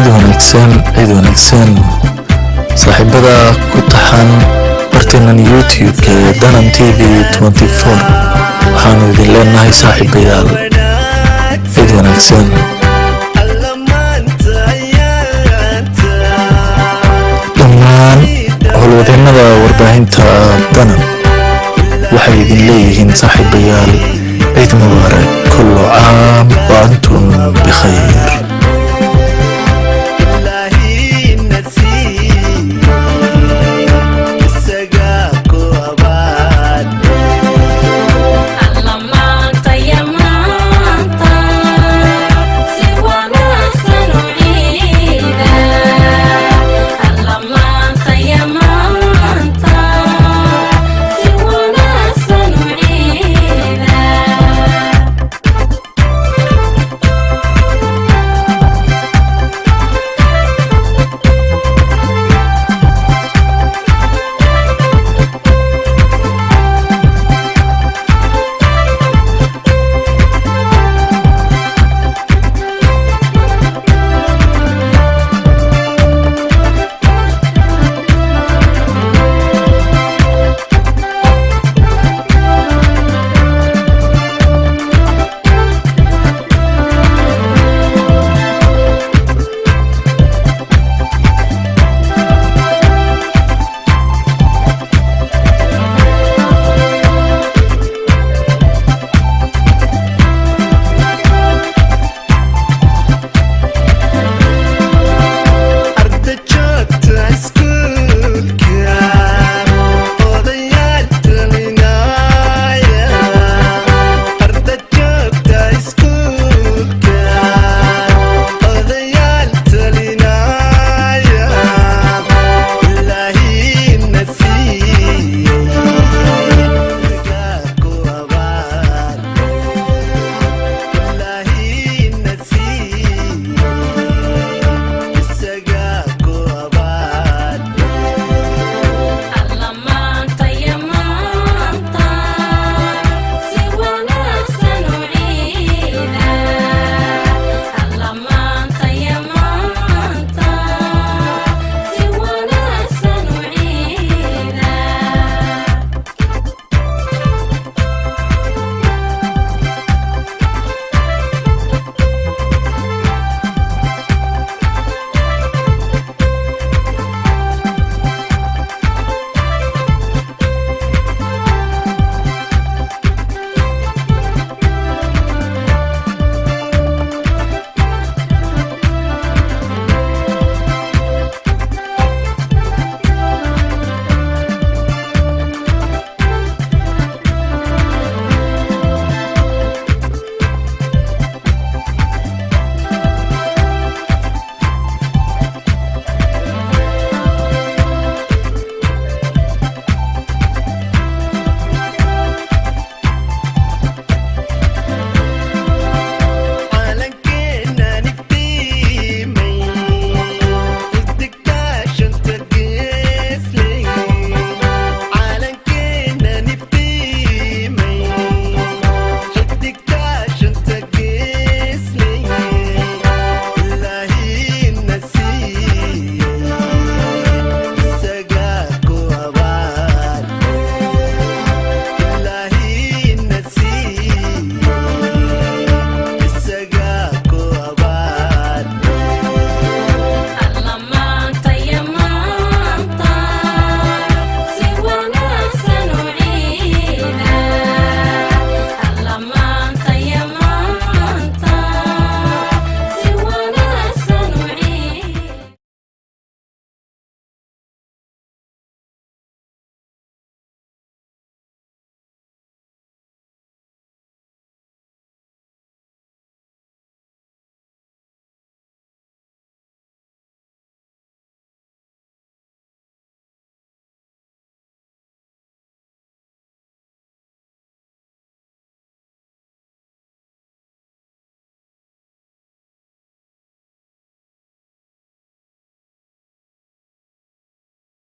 ايدو هنكسان ايدو هنكسان صاحب بدا كتحان برتنا يوتيوب دانم تي في 24 وحانو ذي الليل ناهي صاحب بيال ايدو هنكسان دمان هلو ذينا دا ورباهن تا دانم وحي ذي الليهن صاحب بيال عيد مبارك كل عام وانتم بخير